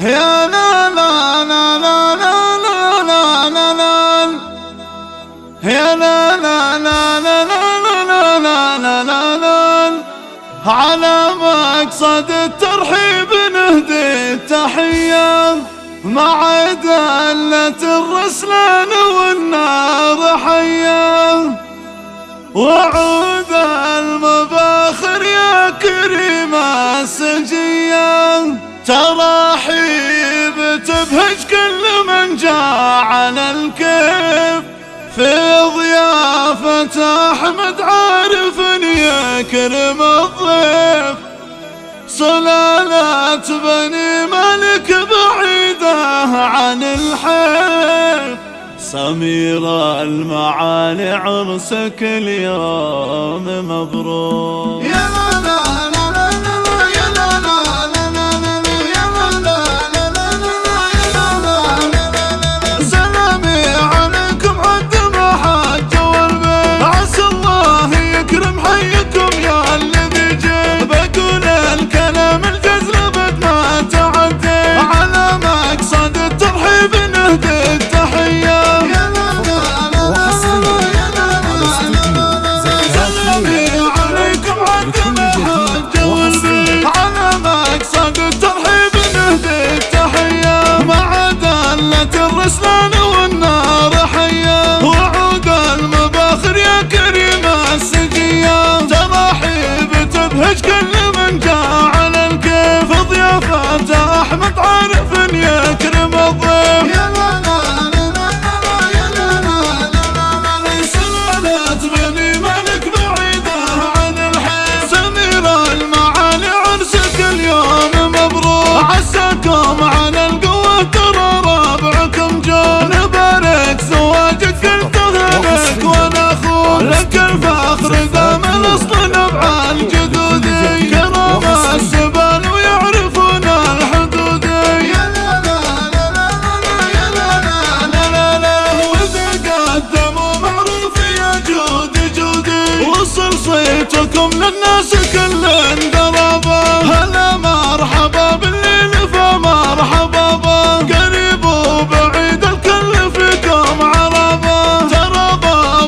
يا لا لا لا لا لا لا لا لا يا لا لا لا لا لا لا لا لا لا لا على مقصد الترحيب نهدي التحية مع دلة الرسلان والنار حية. وعود المباخر يا كريم السجية. تبهج كل من جاء على الكيف في ضيافة أحمد عارف يكرم الضيف. سلالة بني ملك بعيدة عن الحيف. سمير المعالي عرسك اليوم مبروك. صيتكم للناس كل دربا هلا مرحبا بالليل فمرحبا قريب وبعيد الكل فيكم عربا ترى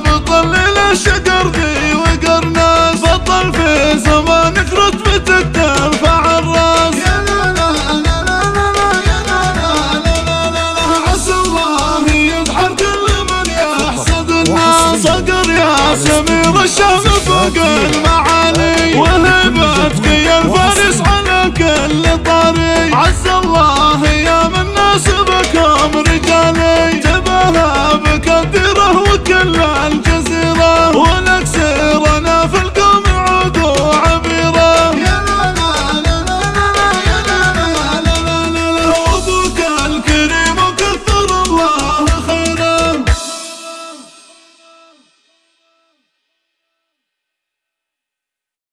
بطل الشجر ذي وقرناس بطل في زمانك رتبتك ترفع الراس يا لا لا لا لا لا يا لا لا لا لا لا عسى الله يدحر كل من يحسد الناس صقر يا سمير الشام فوق المعالي وهبتك يا الفارس على كل طريق عز الله.